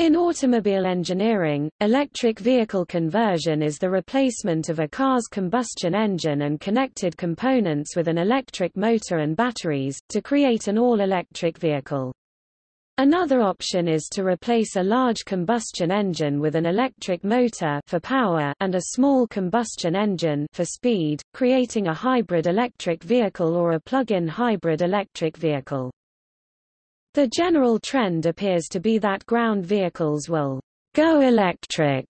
In automobile engineering, electric vehicle conversion is the replacement of a car's combustion engine and connected components with an electric motor and batteries, to create an all-electric vehicle. Another option is to replace a large combustion engine with an electric motor for power and a small combustion engine for speed, creating a hybrid electric vehicle or a plug-in hybrid electric vehicle. The general trend appears to be that ground vehicles will go electric,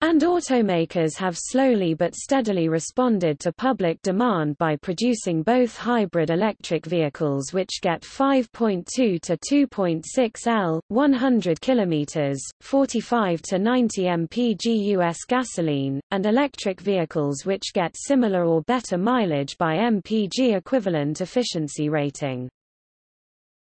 and automakers have slowly but steadily responded to public demand by producing both hybrid electric vehicles which get 5.2 to 2.6 L, 100 km, 45 to 90 mpg US gasoline, and electric vehicles which get similar or better mileage by mpg equivalent efficiency rating.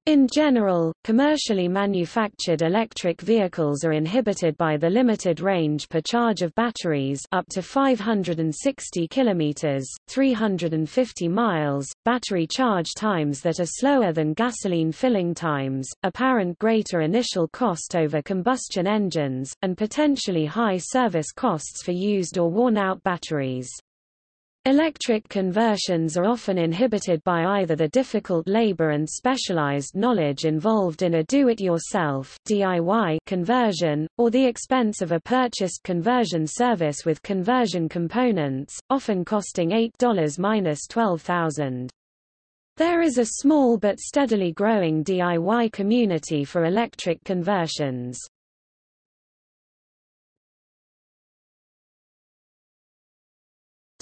In general, commercially manufactured electric vehicles are inhibited by the limited range per charge of batteries up to 560 kilometers, 350 miles, battery charge times that are slower than gasoline filling times, apparent greater initial cost over combustion engines, and potentially high service costs for used or worn-out batteries. Electric conversions are often inhibited by either the difficult labor and specialized knowledge involved in a do-it-yourself conversion, or the expense of a purchased conversion service with conversion components, often costing $8-12,000. There is a small but steadily growing DIY community for electric conversions.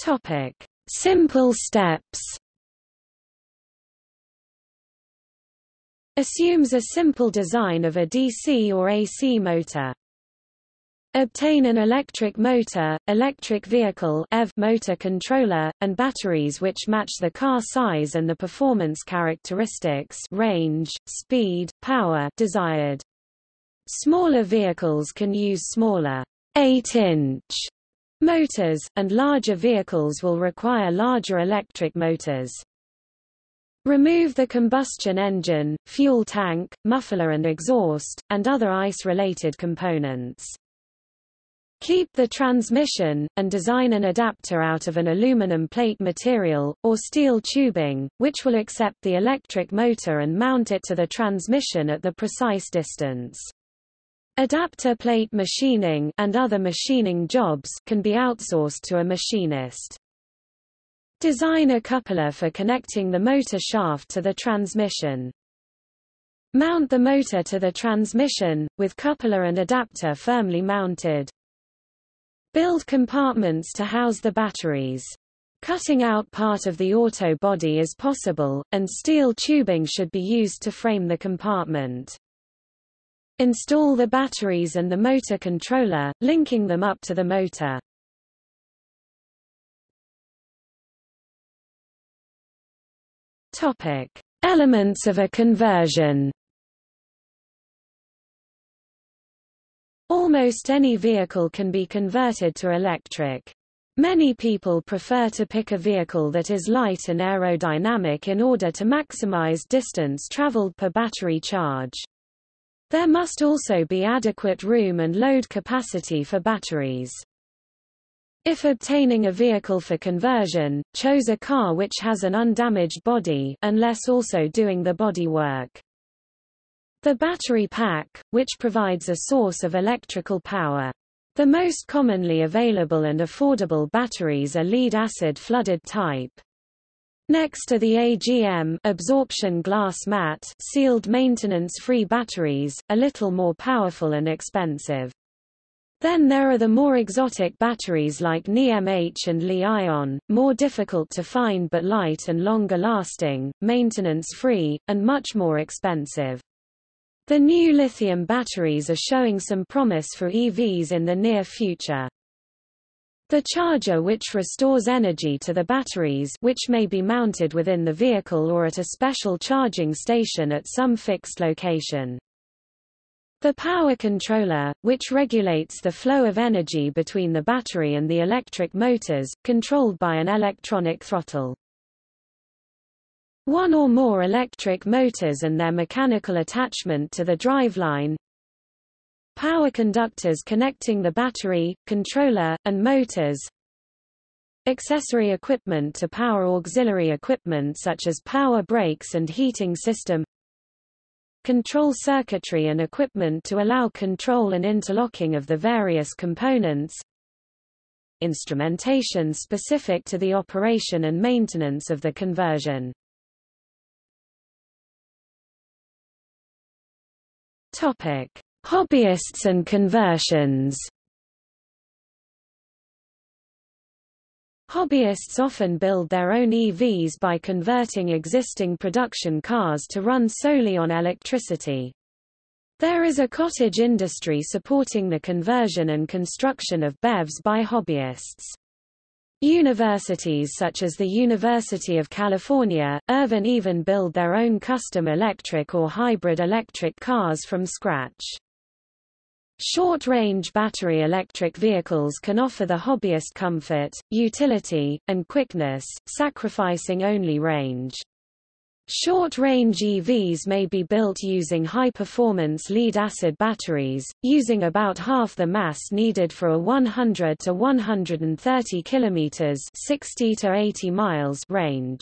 Topic: Simple steps. Assumes a simple design of a DC or AC motor. Obtain an electric motor, electric vehicle EV motor controller, and batteries which match the car size and the performance characteristics range, speed, power desired. Smaller vehicles can use smaller 8-inch Motors, and larger vehicles will require larger electric motors. Remove the combustion engine, fuel tank, muffler and exhaust, and other ICE-related components. Keep the transmission, and design an adapter out of an aluminum plate material, or steel tubing, which will accept the electric motor and mount it to the transmission at the precise distance. Adapter plate machining and other machining jobs can be outsourced to a machinist. Design a coupler for connecting the motor shaft to the transmission. Mount the motor to the transmission, with coupler and adapter firmly mounted. Build compartments to house the batteries. Cutting out part of the auto body is possible, and steel tubing should be used to frame the compartment. Install the batteries and the motor controller, linking them up to the motor. Topic: Elements of a conversion. Almost any vehicle can be converted to electric. Many people prefer to pick a vehicle that is light and aerodynamic in order to maximize distance traveled per battery charge. There must also be adequate room and load capacity for batteries. If obtaining a vehicle for conversion, chose a car which has an undamaged body unless also doing the body work. The battery pack, which provides a source of electrical power. The most commonly available and affordable batteries are lead-acid flooded type. Next are the AGM absorption glass mat sealed maintenance-free batteries, a little more powerful and expensive. Then there are the more exotic batteries like NiMH and Li-ion, more difficult to find but light and longer lasting, maintenance-free, and much more expensive. The new lithium batteries are showing some promise for EVs in the near future. The charger which restores energy to the batteries which may be mounted within the vehicle or at a special charging station at some fixed location. The power controller, which regulates the flow of energy between the battery and the electric motors, controlled by an electronic throttle. One or more electric motors and their mechanical attachment to the driveline, Power conductors connecting the battery, controller, and motors. Accessory equipment to power auxiliary equipment such as power brakes and heating system. Control circuitry and equipment to allow control and interlocking of the various components. Instrumentation specific to the operation and maintenance of the conversion. Topic: Hobbyists and conversions Hobbyists often build their own EVs by converting existing production cars to run solely on electricity. There is a cottage industry supporting the conversion and construction of BEVs by hobbyists. Universities such as the University of California, Irvine even build their own custom electric or hybrid electric cars from scratch. Short-range battery electric vehicles can offer the hobbyist comfort, utility, and quickness, sacrificing only range. Short-range EVs may be built using high-performance lead-acid batteries, using about half the mass needed for a 100 to 130 km 60 to 80 miles range.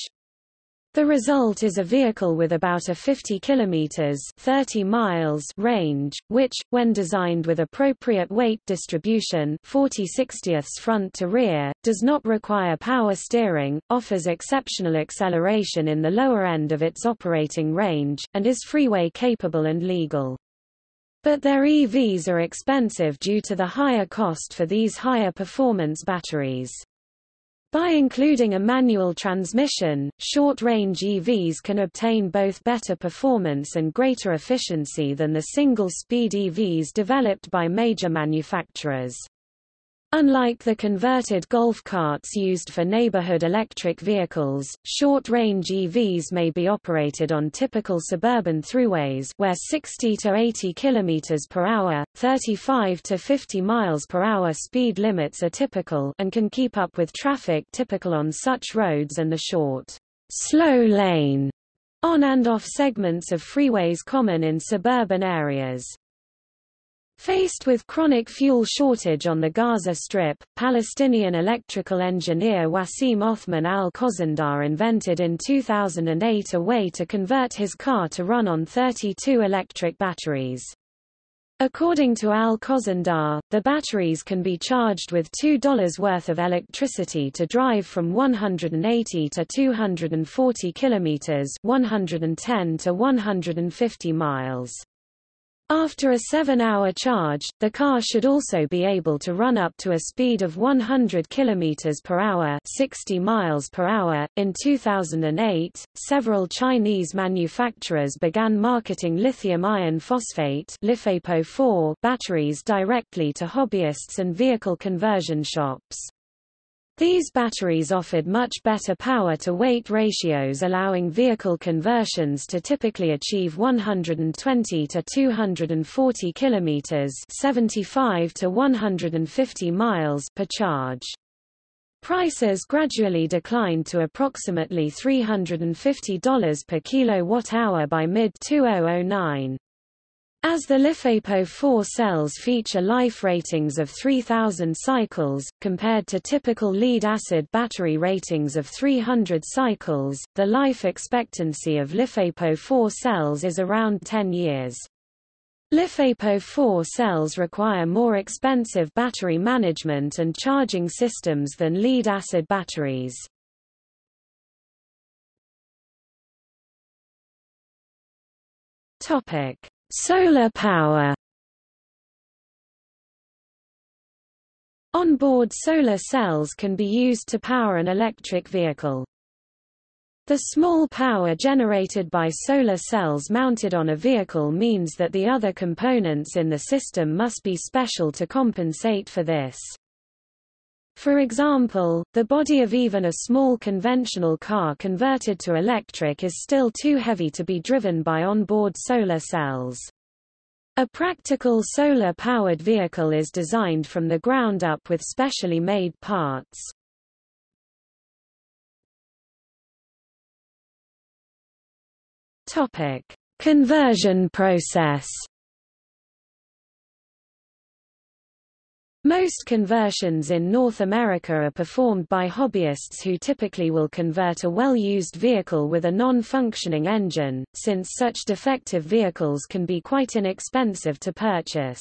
The result is a vehicle with about a 50 km 30 miles range, which, when designed with appropriate weight distribution 40 60ths front to rear, does not require power steering, offers exceptional acceleration in the lower end of its operating range, and is freeway capable and legal. But their EVs are expensive due to the higher cost for these higher performance batteries. By including a manual transmission, short-range EVs can obtain both better performance and greater efficiency than the single-speed EVs developed by major manufacturers. Unlike the converted golf carts used for neighborhood electric vehicles, short-range EVs may be operated on typical suburban throughways where 60 to 80 km per hour, 35 to 50 miles per hour speed limits are typical and can keep up with traffic typical on such roads and the short, slow lane on and off segments of freeways common in suburban areas. Faced with chronic fuel shortage on the Gaza Strip, Palestinian electrical engineer Wasim Othman al-Khozandar invented in 2008 a way to convert his car to run on 32 electric batteries. According to Al-Khozandar, the batteries can be charged with $2 worth of electricity to drive from 180 to 240 kilometers, 110 to 150 miles. After a 7-hour charge, the car should also be able to run up to a speed of 100 km per hour, 60 miles per hour. In 2008, several Chinese manufacturers began marketing lithium iron phosphate (LiFePO4) batteries directly to hobbyists and vehicle conversion shops. These batteries offered much better power-to-weight ratios allowing vehicle conversions to typically achieve 120 to 240 km 75 to 150 miles per charge. Prices gradually declined to approximately $350 per kilowatt-hour by mid-2009. As the LiFePO4 cells feature life ratings of 3000 cycles, compared to typical lead-acid battery ratings of 300 cycles, the life expectancy of LiFePO4 cells is around 10 years. LiFePO4 cells require more expensive battery management and charging systems than lead-acid batteries. Topic. Solar power On-board solar cells can be used to power an electric vehicle. The small power generated by solar cells mounted on a vehicle means that the other components in the system must be special to compensate for this. For example, the body of even a small conventional car converted to electric is still too heavy to be driven by onboard solar cells. A practical solar-powered vehicle is designed from the ground up with specially made parts. Conversion process. Most conversions in North America are performed by hobbyists who typically will convert a well-used vehicle with a non-functioning engine, since such defective vehicles can be quite inexpensive to purchase.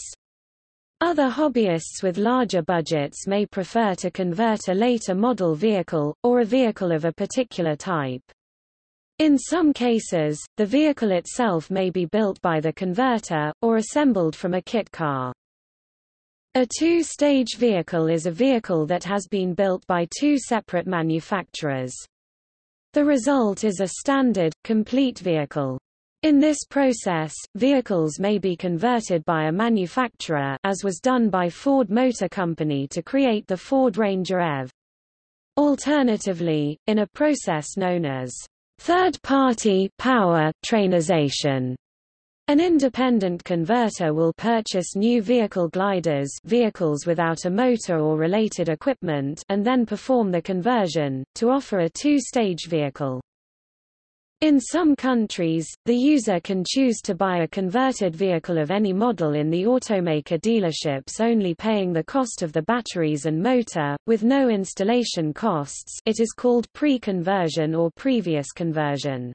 Other hobbyists with larger budgets may prefer to convert a later model vehicle, or a vehicle of a particular type. In some cases, the vehicle itself may be built by the converter, or assembled from a kit car. A two-stage vehicle is a vehicle that has been built by two separate manufacturers. The result is a standard, complete vehicle. In this process, vehicles may be converted by a manufacturer as was done by Ford Motor Company to create the Ford Ranger EV. Alternatively, in a process known as third-party power trainization, an independent converter will purchase new vehicle gliders vehicles without a motor or related equipment and then perform the conversion, to offer a two-stage vehicle. In some countries, the user can choose to buy a converted vehicle of any model in the automaker dealerships only paying the cost of the batteries and motor, with no installation costs it is called pre-conversion or previous conversion.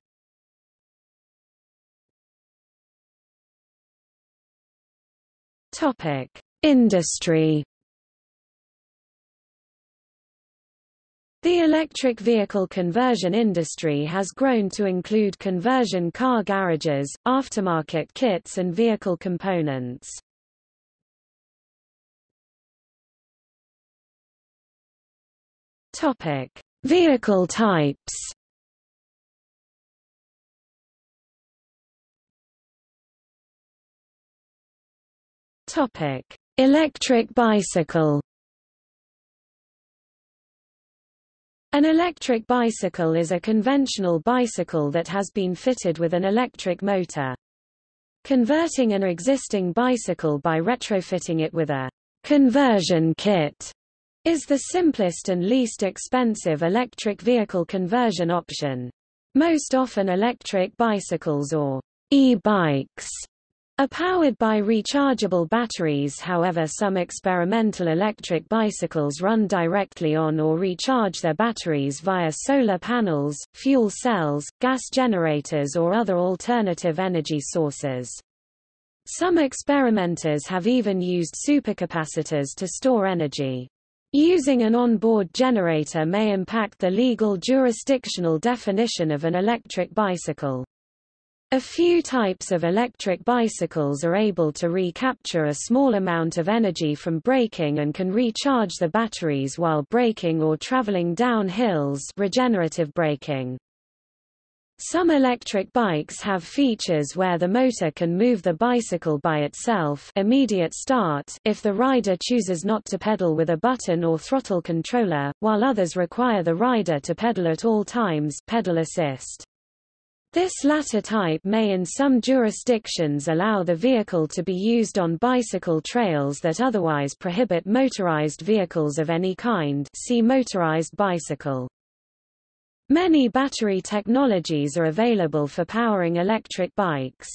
Topic: Industry. The electric vehicle conversion industry has grown to include conversion car garages, aftermarket kits and vehicle components. Topic: Vehicle types. Topic: Electric bicycle. An electric bicycle is a conventional bicycle that has been fitted with an electric motor. Converting an existing bicycle by retrofitting it with a conversion kit is the simplest and least expensive electric vehicle conversion option. Most often electric bicycles or e-bikes are powered by rechargeable batteries however some experimental electric bicycles run directly on or recharge their batteries via solar panels, fuel cells, gas generators or other alternative energy sources. Some experimenters have even used supercapacitors to store energy. Using an onboard generator may impact the legal jurisdictional definition of an electric bicycle. A few types of electric bicycles are able to recapture a small amount of energy from braking and can recharge the batteries while braking or traveling down hills regenerative braking. Some electric bikes have features where the motor can move the bicycle by itself immediate start if the rider chooses not to pedal with a button or throttle controller, while others require the rider to pedal at all times pedal assist. This latter type may in some jurisdictions allow the vehicle to be used on bicycle trails that otherwise prohibit motorized vehicles of any kind see motorized bicycle. Many battery technologies are available for powering electric bikes.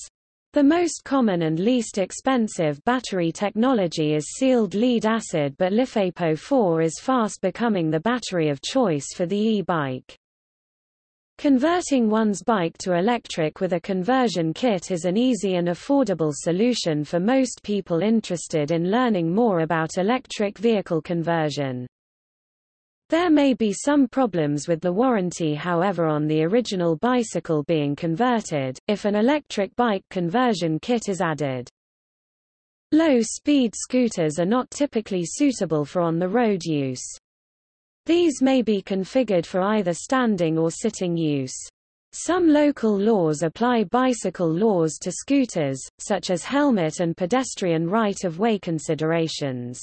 The most common and least expensive battery technology is sealed lead acid but LiFePO4 is fast becoming the battery of choice for the e-bike. Converting one's bike to electric with a conversion kit is an easy and affordable solution for most people interested in learning more about electric vehicle conversion. There may be some problems with the warranty however on the original bicycle being converted, if an electric bike conversion kit is added. Low-speed scooters are not typically suitable for on-the-road use. These may be configured for either standing or sitting use. Some local laws apply bicycle laws to scooters, such as helmet and pedestrian right-of-way considerations.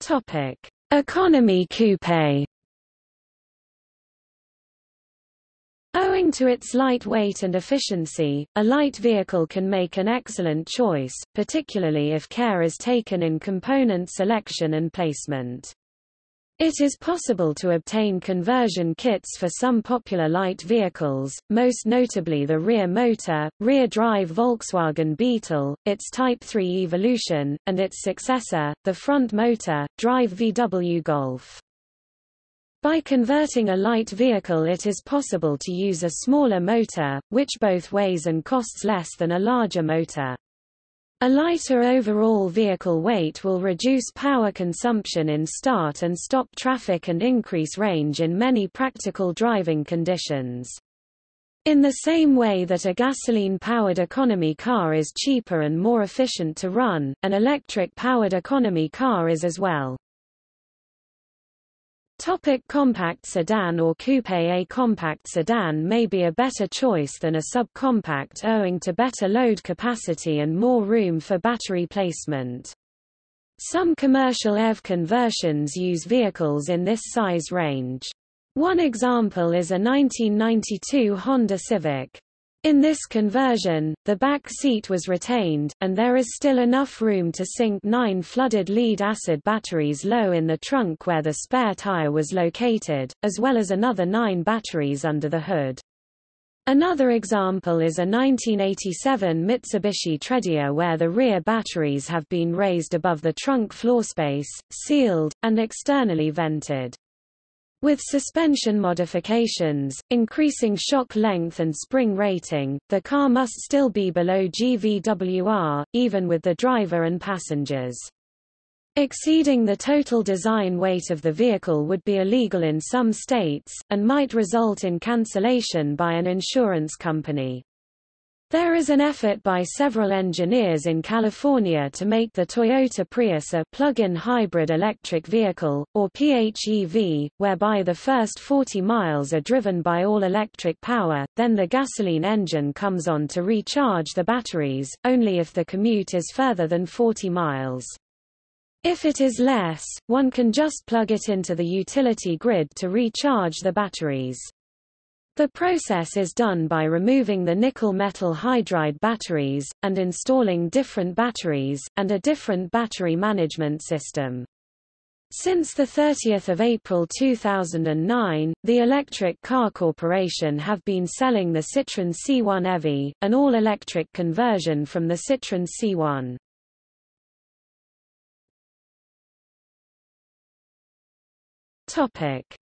Topic: Economy coupe. Owing to its lightweight and efficiency, a light vehicle can make an excellent choice, particularly if care is taken in component selection and placement. It is possible to obtain conversion kits for some popular light vehicles, most notably the rear motor, rear-drive Volkswagen Beetle, its Type 3 Evolution, and its successor, the front motor, drive VW Golf. By converting a light vehicle it is possible to use a smaller motor, which both weighs and costs less than a larger motor. A lighter overall vehicle weight will reduce power consumption in start and stop traffic and increase range in many practical driving conditions. In the same way that a gasoline-powered economy car is cheaper and more efficient to run, an electric-powered economy car is as well. Topic compact sedan or coupe A compact sedan may be a better choice than a subcompact owing to better load capacity and more room for battery placement. Some commercial EV conversions use vehicles in this size range. One example is a 1992 Honda Civic. In this conversion, the back seat was retained, and there is still enough room to sink nine flooded lead-acid batteries low in the trunk where the spare tire was located, as well as another nine batteries under the hood. Another example is a 1987 Mitsubishi Tredia where the rear batteries have been raised above the trunk floor space, sealed, and externally vented. With suspension modifications, increasing shock length and spring rating, the car must still be below GVWR, even with the driver and passengers. Exceeding the total design weight of the vehicle would be illegal in some states, and might result in cancellation by an insurance company. There is an effort by several engineers in California to make the Toyota Prius a plug-in hybrid electric vehicle, or PHEV, whereby the first 40 miles are driven by all-electric power, then the gasoline engine comes on to recharge the batteries, only if the commute is further than 40 miles. If it is less, one can just plug it into the utility grid to recharge the batteries. The process is done by removing the nickel metal hydride batteries, and installing different batteries, and a different battery management system. Since 30 April 2009, the Electric Car Corporation have been selling the Citroën C1 EV, an all-electric conversion from the Citroën C1.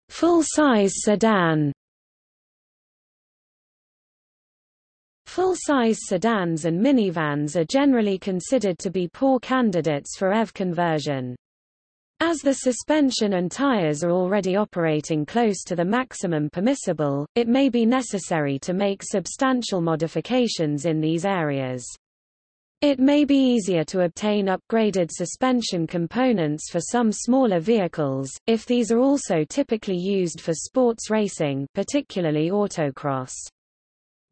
Full-size sedan Full-size sedans and minivans are generally considered to be poor candidates for EV conversion. As the suspension and tires are already operating close to the maximum permissible, it may be necessary to make substantial modifications in these areas. It may be easier to obtain upgraded suspension components for some smaller vehicles, if these are also typically used for sports racing particularly autocross.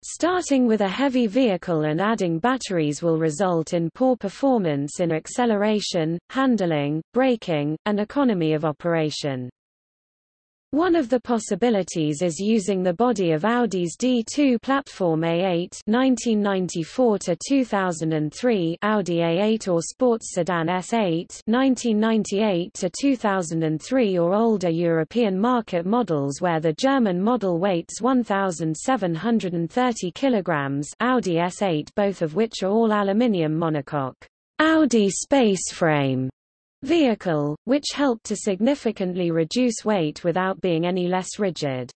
Starting with a heavy vehicle and adding batteries will result in poor performance in acceleration, handling, braking, and economy of operation. One of the possibilities is using the body of Audi's D2 platform A8 1994-2003 Audi A8 or sports sedan S8 1998-2003 or older European market models where the German model weighs 1,730 kg Audi S8 both of which are all aluminium monocoque. Audi Spaceframe vehicle, which helped to significantly reduce weight without being any less rigid.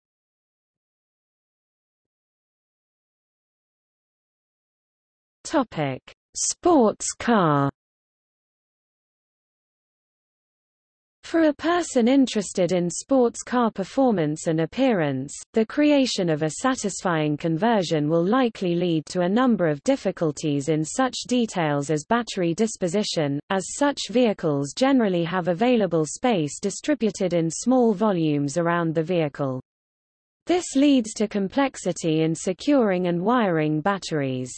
Topic: Sports car For a person interested in sports car performance and appearance, the creation of a satisfying conversion will likely lead to a number of difficulties in such details as battery disposition, as such vehicles generally have available space distributed in small volumes around the vehicle. This leads to complexity in securing and wiring batteries.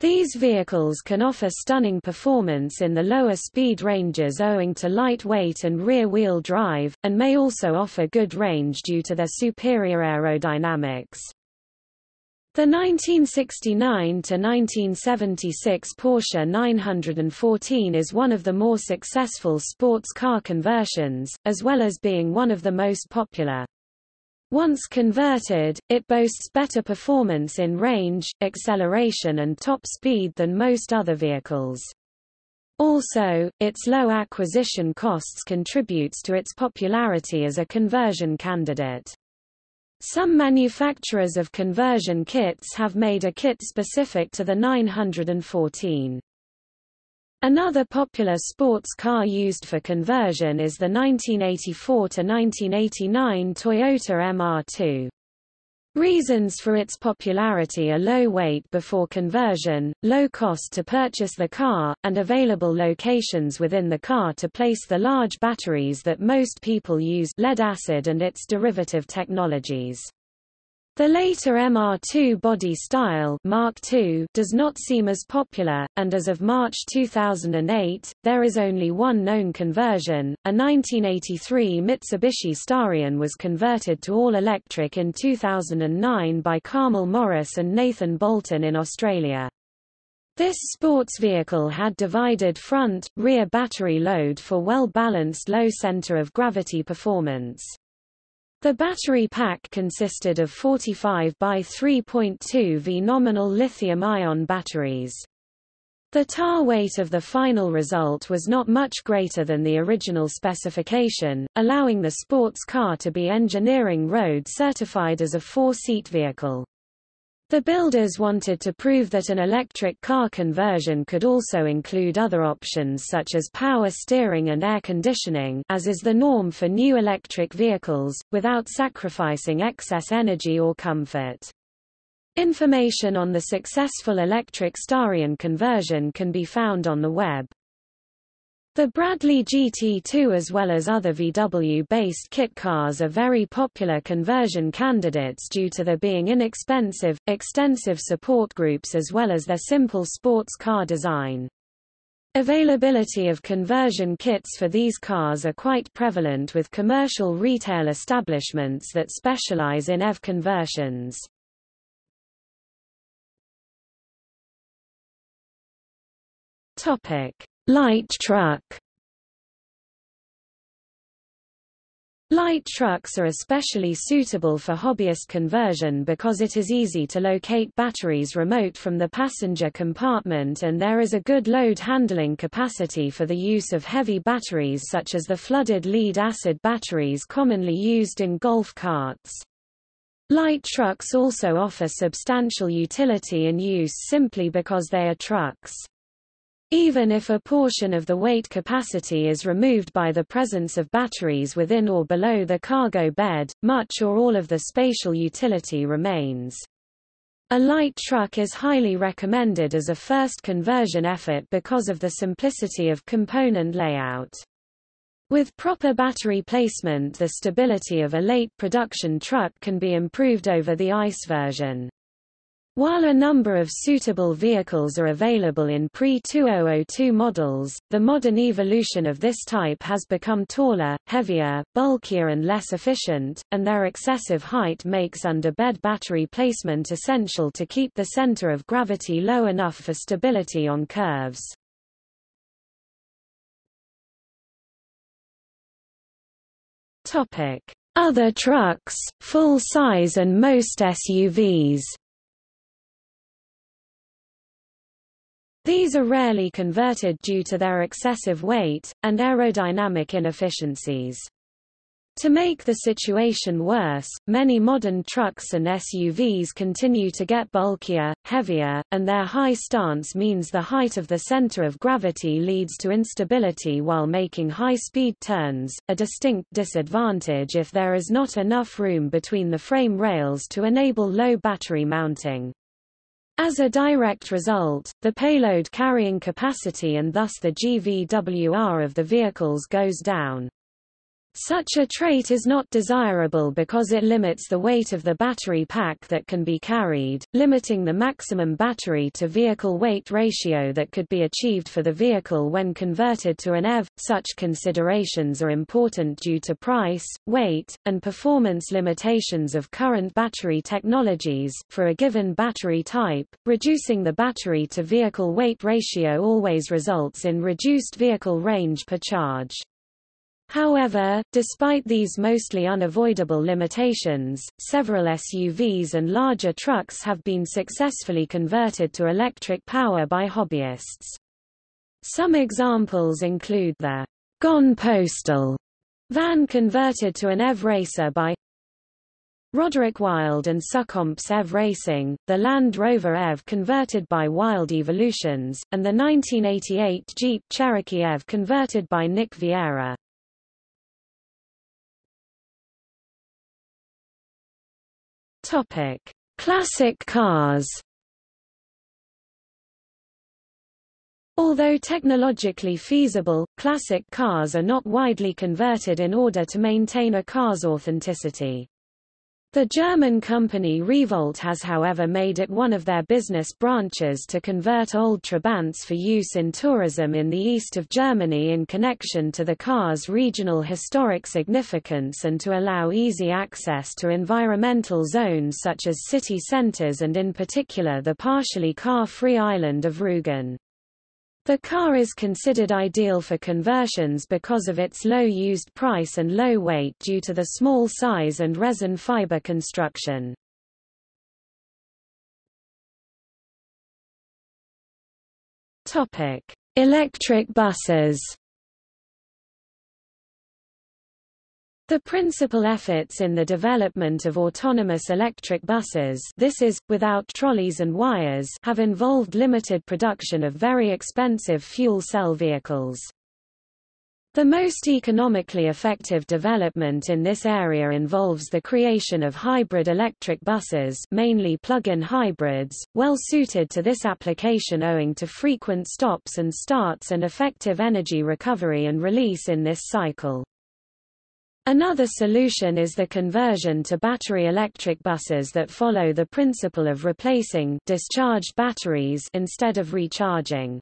These vehicles can offer stunning performance in the lower speed ranges owing to lightweight and rear-wheel drive, and may also offer good range due to their superior aerodynamics. The 1969–1976 Porsche 914 is one of the more successful sports car conversions, as well as being one of the most popular. Once converted, it boasts better performance in range, acceleration and top speed than most other vehicles. Also, its low acquisition costs contributes to its popularity as a conversion candidate. Some manufacturers of conversion kits have made a kit specific to the 914. Another popular sports car used for conversion is the 1984–1989 Toyota MR2. Reasons for its popularity are low weight before conversion, low cost to purchase the car, and available locations within the car to place the large batteries that most people use lead-acid and its derivative technologies. The later MR2 body style Mark II does not seem as popular, and as of March 2008, there is only one known conversion. A 1983 Mitsubishi Starion was converted to all-electric in 2009 by Carmel Morris and Nathan Bolton in Australia. This sports vehicle had divided front, rear battery load for well-balanced low center of gravity performance. The battery pack consisted of 45 by 3.2 V nominal lithium-ion batteries. The tar weight of the final result was not much greater than the original specification, allowing the sports car to be engineering road certified as a four-seat vehicle. The builders wanted to prove that an electric car conversion could also include other options such as power steering and air conditioning as is the norm for new electric vehicles, without sacrificing excess energy or comfort. Information on the successful electric Starion conversion can be found on the web. The Bradley GT2 as well as other VW-based kit cars are very popular conversion candidates due to their being inexpensive, extensive support groups as well as their simple sports car design. Availability of conversion kits for these cars are quite prevalent with commercial retail establishments that specialize in EV conversions. Topic: Light truck Light trucks are especially suitable for hobbyist conversion because it is easy to locate batteries remote from the passenger compartment and there is a good load handling capacity for the use of heavy batteries such as the flooded lead-acid batteries commonly used in golf carts. Light trucks also offer substantial utility and use simply because they are trucks. Even if a portion of the weight capacity is removed by the presence of batteries within or below the cargo bed, much or all of the spatial utility remains. A light truck is highly recommended as a first conversion effort because of the simplicity of component layout. With proper battery placement the stability of a late production truck can be improved over the ICE version. While a number of suitable vehicles are available in pre-2002 models, the modern evolution of this type has become taller, heavier, bulkier and less efficient, and their excessive height makes under-bed battery placement essential to keep the center of gravity low enough for stability on curves. Other trucks, full size and most SUVs These are rarely converted due to their excessive weight, and aerodynamic inefficiencies. To make the situation worse, many modern trucks and SUVs continue to get bulkier, heavier, and their high stance means the height of the center of gravity leads to instability while making high-speed turns, a distinct disadvantage if there is not enough room between the frame rails to enable low battery mounting. As a direct result, the payload carrying capacity and thus the GVWR of the vehicles goes down. Such a trait is not desirable because it limits the weight of the battery pack that can be carried, limiting the maximum battery to vehicle weight ratio that could be achieved for the vehicle when converted to an EV. Such considerations are important due to price, weight, and performance limitations of current battery technologies. For a given battery type, reducing the battery to vehicle weight ratio always results in reduced vehicle range per charge. However, despite these mostly unavoidable limitations, several SUVs and larger trucks have been successfully converted to electric power by hobbyists. Some examples include the Gone Postal van converted to an EV racer by Roderick Wilde and Succomps EV Racing, the Land Rover EV converted by Wilde Evolutions, and the 1988 Jeep Cherokee EV converted by Nick Vieira. Topic: Classic cars. Although technologically feasible, classic cars are not widely converted in order to maintain a car's authenticity. The German company Revolt has however made it one of their business branches to convert old Trabants for use in tourism in the east of Germany in connection to the car's regional historic significance and to allow easy access to environmental zones such as city centers and in particular the partially car-free island of Rügen. The car is considered ideal for conversions because of its low used price and low weight due to the small size and resin fiber construction. Topic: Electric buses. The principal efforts in the development of autonomous electric buses this is, without trolleys and wires have involved limited production of very expensive fuel cell vehicles. The most economically effective development in this area involves the creation of hybrid electric buses mainly plug-in hybrids, well suited to this application owing to frequent stops and starts and effective energy recovery and release in this cycle. Another solution is the conversion to battery electric buses that follow the principle of replacing discharged batteries instead of recharging.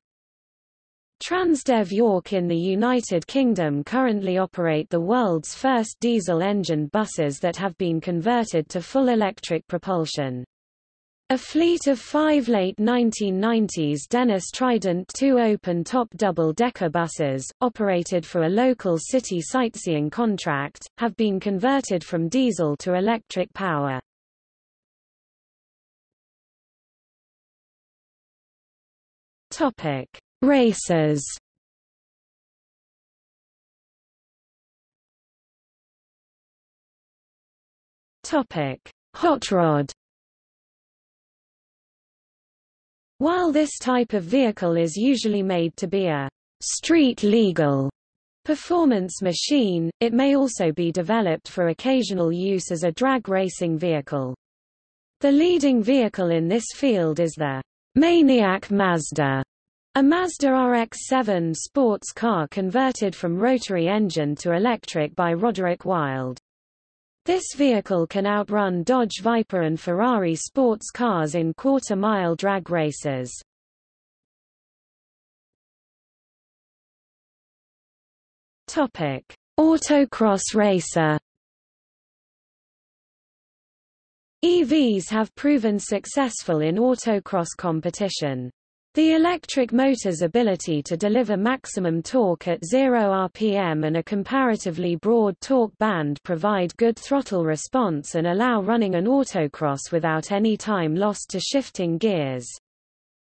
Transdev York in the United Kingdom currently operate the world's first diesel-engined buses that have been converted to full electric propulsion. A fleet of five late 1990s Dennis Trident 2 open-top double-decker buses, operated for a local city sightseeing contract, have been converted from diesel to electric power. Topic: Racers. Topic: Hot rod. While this type of vehicle is usually made to be a street-legal performance machine, it may also be developed for occasional use as a drag racing vehicle. The leading vehicle in this field is the Maniac Mazda, a Mazda RX-7 sports car converted from rotary engine to electric by Roderick Wilde. This vehicle can outrun Dodge Viper and Ferrari sports cars in quarter-mile drag races. Topic: Autocross racer. EVs have proven successful in autocross competition. The electric motor's ability to deliver maximum torque at 0 rpm and a comparatively broad torque band provide good throttle response and allow running an autocross without any time lost to shifting gears.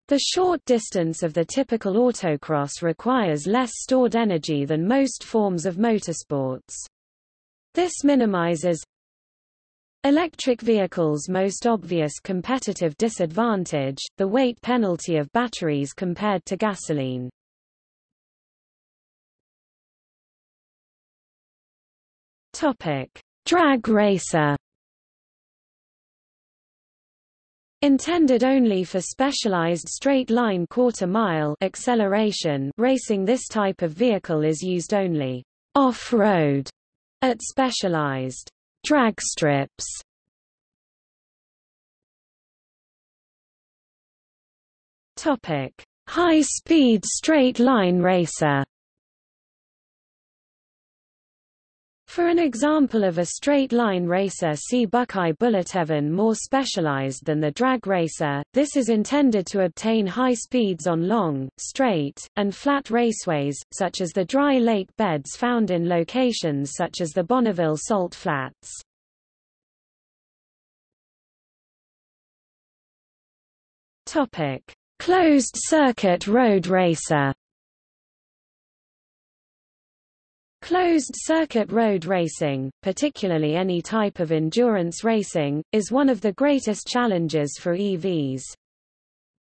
The short distance of the typical autocross requires less stored energy than most forms of motorsports. This minimizes Electric vehicles' most obvious competitive disadvantage, the weight penalty of batteries compared to gasoline. Topic: Drag racer. Intended only for specialized straight-line quarter-mile acceleration racing this type of vehicle is used only off-road At specialized drag strips Topic: High-speed straight-line racer. For an example of a straight-line racer see Buckeye Bullet even more specialized than the drag racer, this is intended to obtain high speeds on long, straight, and flat raceways, such as the dry lake beds found in locations such as the Bonneville Salt Flats. Closed-circuit road racer Closed-circuit road racing, particularly any type of endurance racing, is one of the greatest challenges for EVs.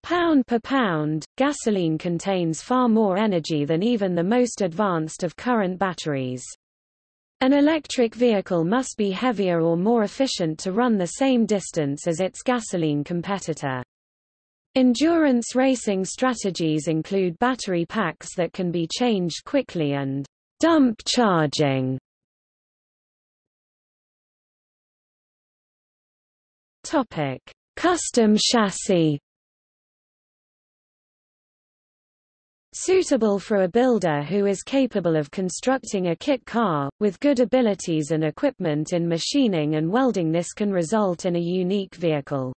Pound per pound, gasoline contains far more energy than even the most advanced of current batteries. An electric vehicle must be heavier or more efficient to run the same distance as its gasoline competitor. Endurance racing strategies include battery packs that can be changed quickly and Dump charging Topic: Custom chassis. Suitable for a builder who is capable of constructing a kit car, with good abilities and equipment in machining and welding this can result in a unique vehicle.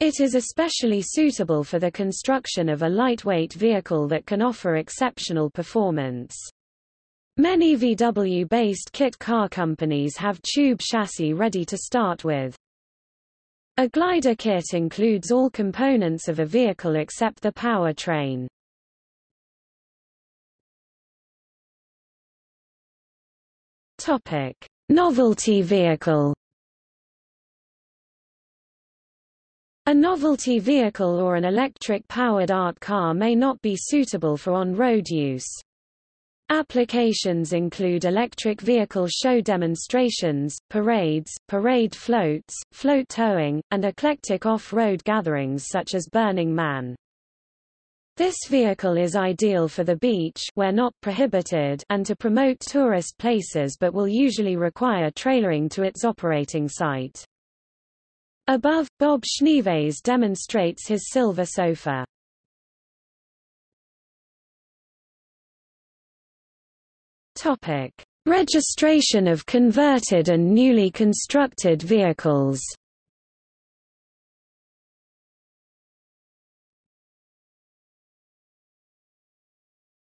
It is especially suitable for the construction of a lightweight vehicle that can offer exceptional performance. Many VW-based kit car companies have tube chassis ready to start with. A glider kit includes all components of a vehicle except the powertrain. Topic: Novelty vehicle. A novelty vehicle or an electric-powered art car may not be suitable for on-road use. Applications include electric vehicle show demonstrations, parades, parade floats, float towing, and eclectic off-road gatherings such as Burning Man. This vehicle is ideal for the beach where not prohibited and to promote tourist places but will usually require trailering to its operating site. Above, Bob Schneeveis demonstrates his silver sofa. Topic: Registration of converted and newly constructed vehicles.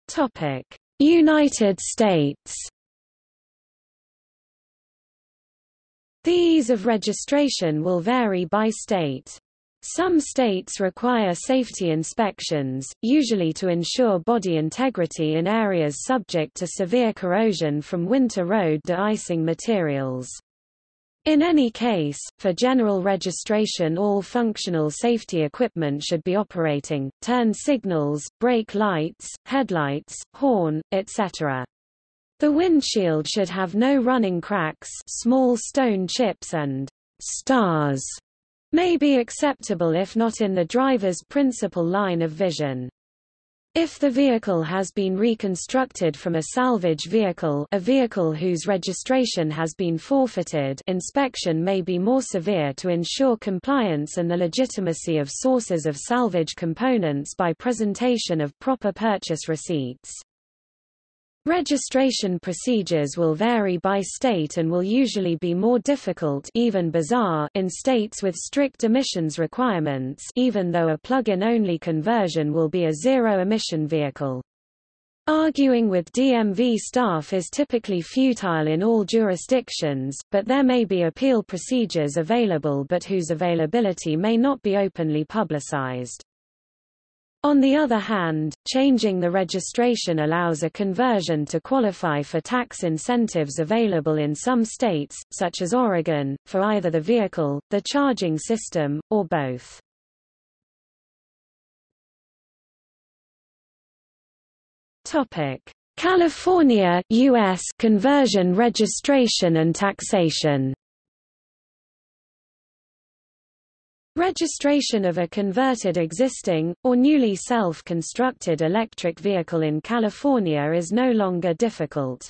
Topic: United States. The ease of registration will vary by state. Some states require safety inspections, usually to ensure body integrity in areas subject to severe corrosion from winter road de-icing materials. In any case, for general registration all functional safety equipment should be operating, turn signals, brake lights, headlights, horn, etc. The windshield should have no running cracks small stone chips and stars may be acceptable if not in the driver's principal line of vision. If the vehicle has been reconstructed from a salvage vehicle a vehicle whose registration has been forfeited inspection may be more severe to ensure compliance and the legitimacy of sources of salvage components by presentation of proper purchase receipts. Registration procedures will vary by state and will usually be more difficult even bizarre in states with strict emissions requirements even though a plug-in only conversion will be a zero-emission vehicle. Arguing with DMV staff is typically futile in all jurisdictions, but there may be appeal procedures available but whose availability may not be openly publicized. On the other hand, changing the registration allows a conversion to qualify for tax incentives available in some states, such as Oregon, for either the vehicle, the charging system, or both. California US conversion registration and taxation Registration of a converted existing, or newly self-constructed electric vehicle in California is no longer difficult.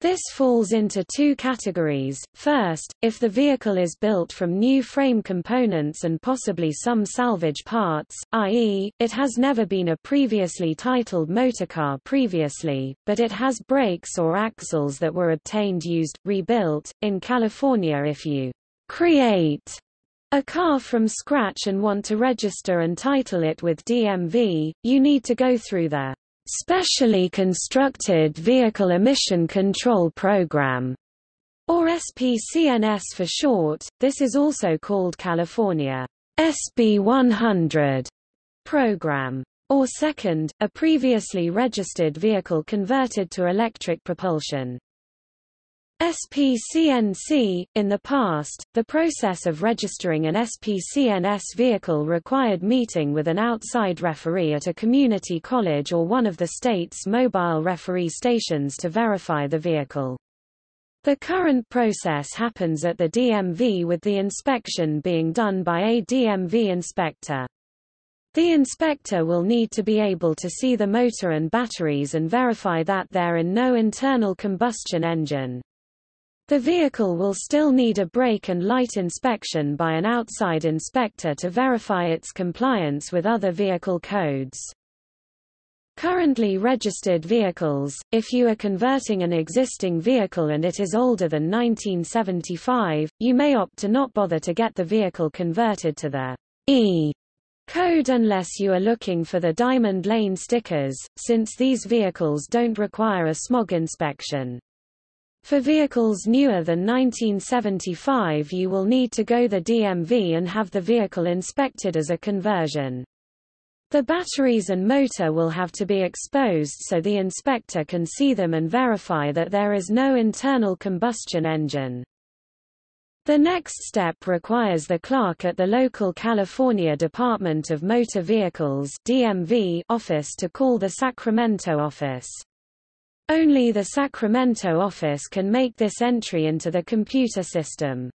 This falls into two categories. First, if the vehicle is built from new frame components and possibly some salvage parts, i.e., it has never been a previously titled motorcar previously, but it has brakes or axles that were obtained used, rebuilt. In California if you create a car from scratch and want to register and title it with DMV, you need to go through the Specially Constructed Vehicle Emission Control Program, or SPCNS for short. This is also called California SB 100 program. Or second, a previously registered vehicle converted to electric propulsion. SPCNC In the past, the process of registering an SPCNS vehicle required meeting with an outside referee at a community college or one of the state's mobile referee stations to verify the vehicle. The current process happens at the DMV with the inspection being done by a DMV inspector. The inspector will need to be able to see the motor and batteries and verify that there are no internal combustion engine. The vehicle will still need a brake and light inspection by an outside inspector to verify its compliance with other vehicle codes. Currently registered vehicles, if you are converting an existing vehicle and it is older than 1975, you may opt to not bother to get the vehicle converted to the E code unless you are looking for the Diamond Lane stickers, since these vehicles don't require a smog inspection. For vehicles newer than 1975 you will need to go the DMV and have the vehicle inspected as a conversion. The batteries and motor will have to be exposed so the inspector can see them and verify that there is no internal combustion engine. The next step requires the clerk at the local California Department of Motor Vehicles DMV office to call the Sacramento office. Only the Sacramento office can make this entry into the computer system.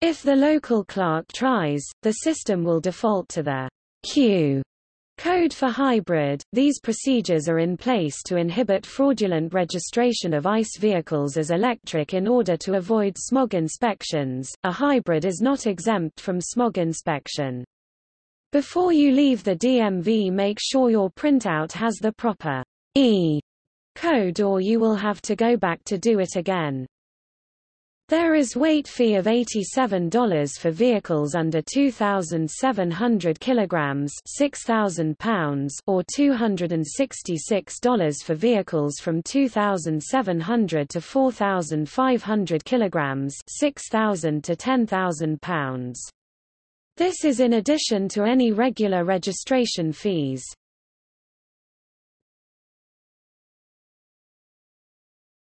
If the local clerk tries, the system will default to the Q code for hybrid. These procedures are in place to inhibit fraudulent registration of ICE vehicles as electric in order to avoid smog inspections. A hybrid is not exempt from smog inspection. Before you leave the DMV make sure your printout has the proper E code or you will have to go back to do it again. There is weight fee of $87 for vehicles under 2,700 kilograms (6,000 pounds) or $266 for vehicles from 2,700 to 4,500 kilograms (6,000 to 10,000 pounds). This is in addition to any regular registration fees.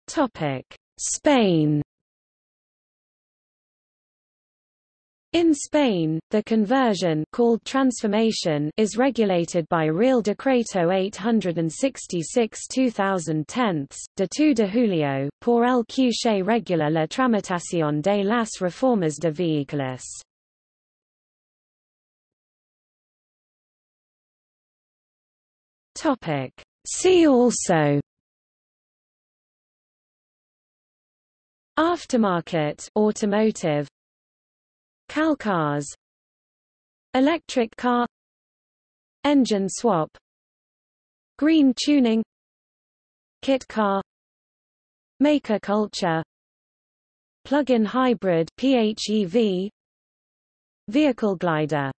Topic: Spain. In Spain, the conversion called transformation is regulated by Real Decreto 866-2010, de 2 de julio, por el que se regula la tramitación de las reformas de vehículos. See also Aftermarket automotive. Calcars Electric car. Engine swap. Green tuning. Kit car. Maker culture. Plug-in hybrid PHEV Vehicle glider